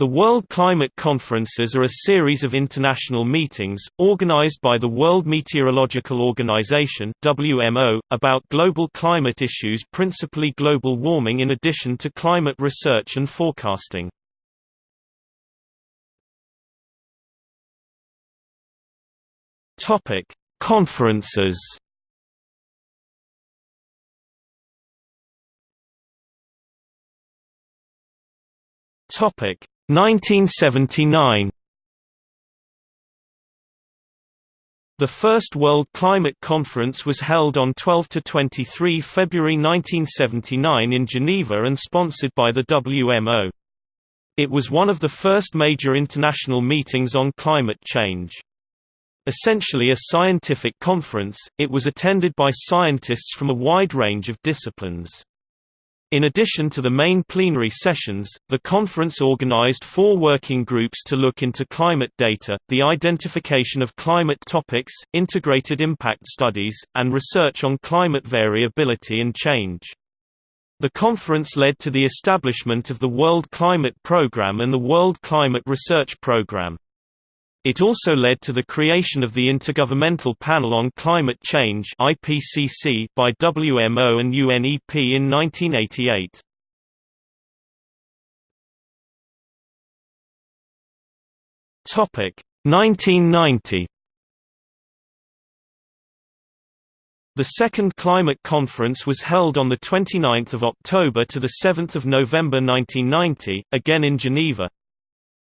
The World Climate Conferences are a series of international meetings, organized by the World Meteorological Organization WMO, about global climate issues principally global warming in addition to climate research and forecasting. Conferences Topic 1979 The first World Climate Conference was held on 12–23 February 1979 in Geneva and sponsored by the WMO. It was one of the first major international meetings on climate change. Essentially a scientific conference, it was attended by scientists from a wide range of disciplines. In addition to the main plenary sessions, the conference organized four working groups to look into climate data, the identification of climate topics, integrated impact studies, and research on climate variability and change. The conference led to the establishment of the World Climate Programme and the World Climate Research Programme. It also led to the creation of the Intergovernmental Panel on Climate Change (IPCC) by WMO and UNEP in 1988. Topic 1990. The second climate conference was held on 29 October to 7 November 1990, again in Geneva.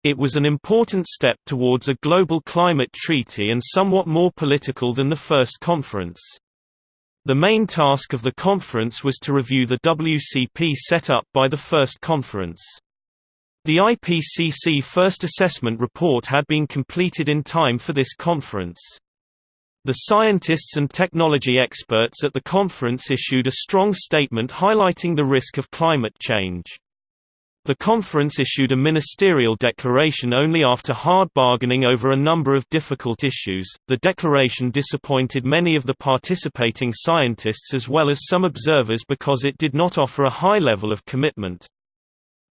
It was an important step towards a global climate treaty and somewhat more political than the first conference. The main task of the conference was to review the WCP set up by the first conference. The IPCC first assessment report had been completed in time for this conference. The scientists and technology experts at the conference issued a strong statement highlighting the risk of climate change. The conference issued a ministerial declaration only after hard bargaining over a number of difficult issues. The declaration disappointed many of the participating scientists as well as some observers because it did not offer a high level of commitment.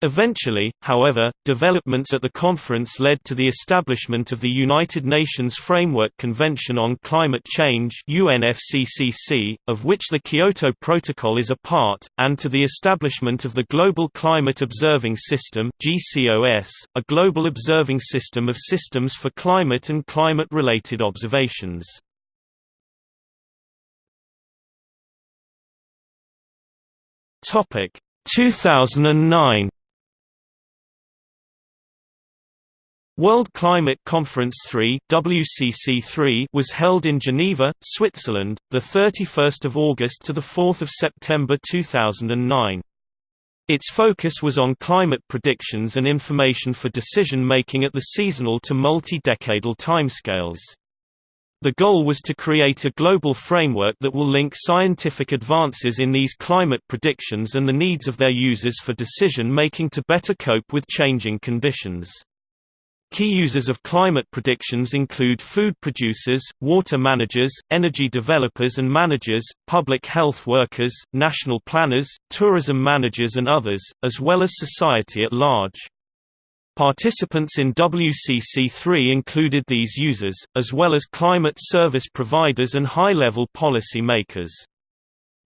Eventually, however, developments at the conference led to the establishment of the United Nations Framework Convention on Climate Change UNFCCC, of which the Kyoto Protocol is a part, and to the establishment of the Global Climate Observing System GCOS, a global observing system of systems for climate and climate-related observations. Topic 2009 World Climate Conference 3 WCC3 was held in Geneva, Switzerland, the 31st of August to the 4th of September 2009. Its focus was on climate predictions and information for decision making at the seasonal to multi-decadal timescales. The goal was to create a global framework that will link scientific advances in these climate predictions and the needs of their users for decision making to better cope with changing conditions. Key users of climate predictions include food producers, water managers, energy developers and managers, public health workers, national planners, tourism managers and others, as well as society at large. Participants in WCC3 included these users, as well as climate service providers and high-level policy makers.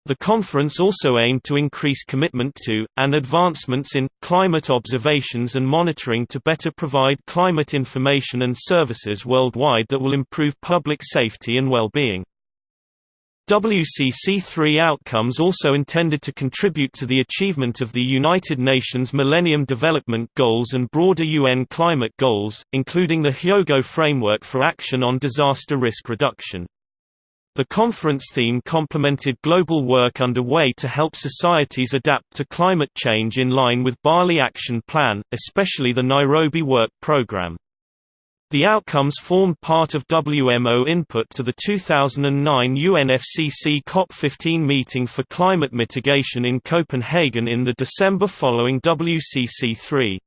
The conference also aimed to increase commitment to, and advancements in, climate observations and monitoring to better provide climate information and services worldwide that will improve public safety and well-being. WCC3 outcomes also intended to contribute to the achievement of the United Nations Millennium Development Goals and broader UN climate goals, including the Hyogo Framework for Action on Disaster Risk Reduction. The conference theme complemented global work underway to help societies adapt to climate change in line with Bali Action Plan, especially the Nairobi Work Programme. The outcomes formed part of WMO input to the 2009 UNFCCC COP15 meeting for climate mitigation in Copenhagen in the December following WCC3.